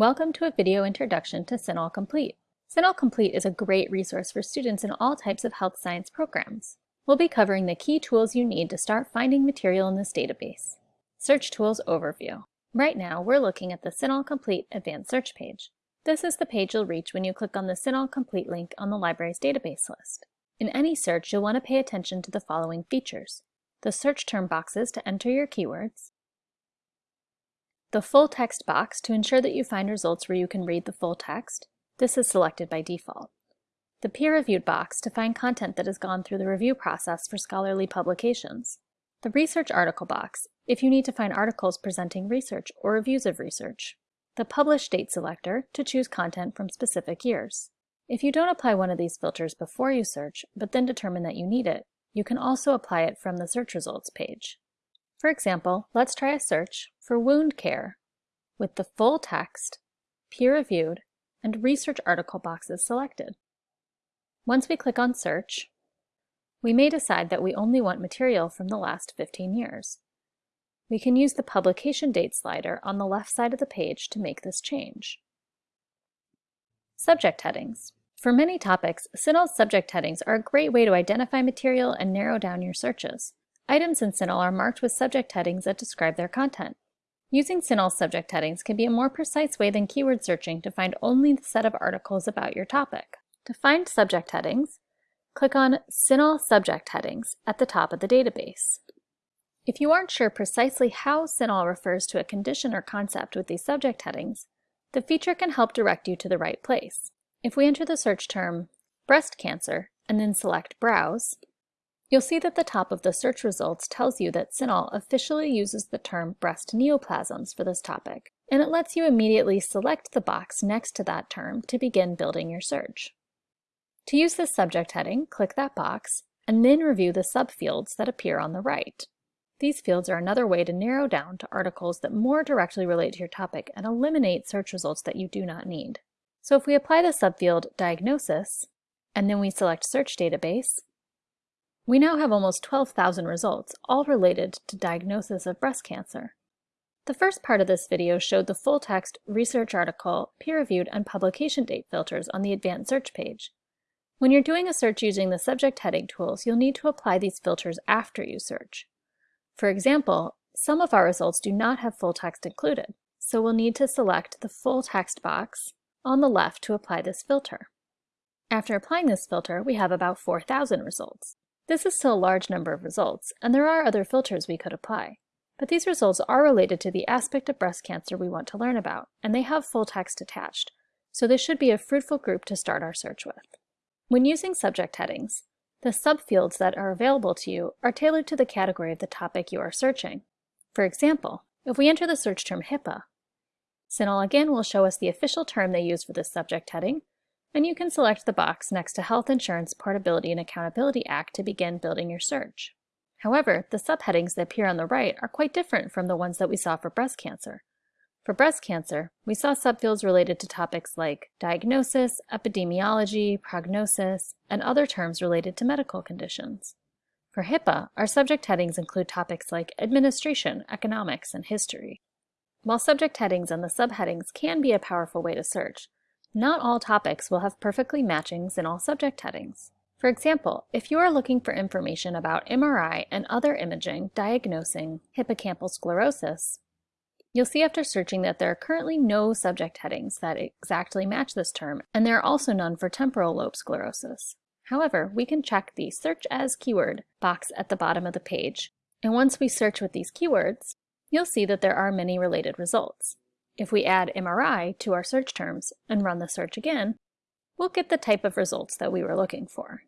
Welcome to a video introduction to CINAHL Complete. CINAHL Complete is a great resource for students in all types of health science programs. We'll be covering the key tools you need to start finding material in this database. Search Tools Overview. Right now, we're looking at the CINAHL Complete Advanced Search page. This is the page you'll reach when you click on the CINAHL Complete link on the library's database list. In any search, you'll want to pay attention to the following features. The search term boxes to enter your keywords, the full text box to ensure that you find results where you can read the full text. This is selected by default. The peer-reviewed box to find content that has gone through the review process for scholarly publications. The research article box, if you need to find articles presenting research or reviews of research. The publish date selector to choose content from specific years. If you don't apply one of these filters before you search, but then determine that you need it, you can also apply it from the search results page. For example, let's try a search for wound care with the full text, peer-reviewed, and research article boxes selected. Once we click on search, we may decide that we only want material from the last 15 years. We can use the publication date slider on the left side of the page to make this change. Subject headings. For many topics, CINAHL's subject headings are a great way to identify material and narrow down your searches. Items in CINAHL are marked with subject headings that describe their content. Using CINAHL subject headings can be a more precise way than keyword searching to find only the set of articles about your topic. To find subject headings, click on CINAHL Subject Headings at the top of the database. If you aren't sure precisely how CINAHL refers to a condition or concept with these subject headings, the feature can help direct you to the right place. If we enter the search term breast cancer and then select Browse, You'll see that the top of the search results tells you that CINAHL officially uses the term breast neoplasms for this topic, and it lets you immediately select the box next to that term to begin building your search. To use this subject heading, click that box, and then review the subfields that appear on the right. These fields are another way to narrow down to articles that more directly relate to your topic and eliminate search results that you do not need. So if we apply the subfield Diagnosis, and then we select Search Database, we now have almost 12,000 results, all related to diagnosis of breast cancer. The first part of this video showed the full-text research article, peer-reviewed, and publication date filters on the advanced search page. When you're doing a search using the subject heading tools, you'll need to apply these filters after you search. For example, some of our results do not have full text included, so we'll need to select the full text box on the left to apply this filter. After applying this filter, we have about 4,000 results. This is still a large number of results, and there are other filters we could apply. But these results are related to the aspect of breast cancer we want to learn about, and they have full text attached, so this should be a fruitful group to start our search with. When using subject headings, the subfields that are available to you are tailored to the category of the topic you are searching. For example, if we enter the search term HIPAA, CINAHL again will show us the official term they use for this subject heading, and you can select the box next to Health Insurance Portability and Accountability Act to begin building your search. However, the subheadings that appear on the right are quite different from the ones that we saw for breast cancer. For breast cancer, we saw subfields related to topics like diagnosis, epidemiology, prognosis, and other terms related to medical conditions. For HIPAA, our subject headings include topics like administration, economics, and history. While subject headings and the subheadings can be a powerful way to search, not all topics will have perfectly matchings in all subject headings. For example, if you are looking for information about MRI and other imaging diagnosing hippocampal sclerosis, you'll see after searching that there are currently no subject headings that exactly match this term, and there are also none for temporal lobe sclerosis. However, we can check the Search As Keyword box at the bottom of the page, and once we search with these keywords, you'll see that there are many related results. If we add MRI to our search terms and run the search again, we'll get the type of results that we were looking for.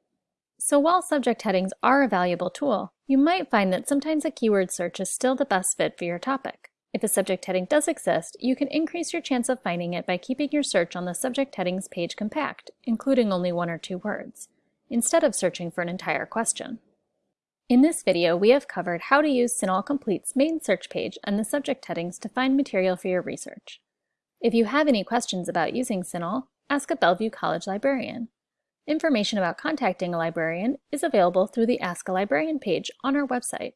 So while subject headings are a valuable tool, you might find that sometimes a keyword search is still the best fit for your topic. If a subject heading does exist, you can increase your chance of finding it by keeping your search on the subject headings page compact, including only one or two words, instead of searching for an entire question. In this video, we have covered how to use CINAHL Complete's main search page and the subject headings to find material for your research. If you have any questions about using CINAHL, ask a Bellevue College librarian. Information about contacting a librarian is available through the Ask a Librarian page on our website.